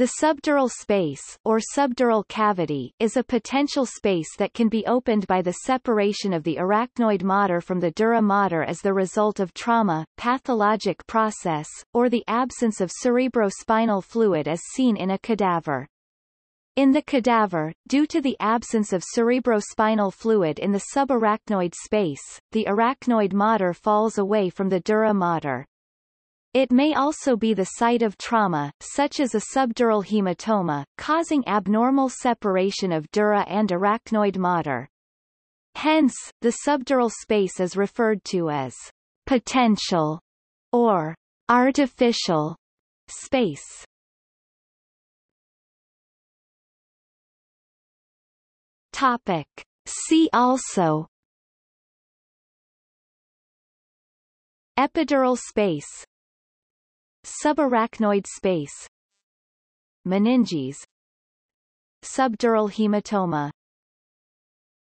The subdural space or subdural cavity is a potential space that can be opened by the separation of the arachnoid mater from the dura mater as the result of trauma, pathologic process, or the absence of cerebrospinal fluid as seen in a cadaver. In the cadaver, due to the absence of cerebrospinal fluid in the subarachnoid space, the arachnoid mater falls away from the dura mater. It may also be the site of trauma, such as a subdural hematoma, causing abnormal separation of dura and arachnoid mater. Hence, the subdural space is referred to as potential or artificial space. Topic. See also Epidural space Subarachnoid space. Meninges. Subdural hematoma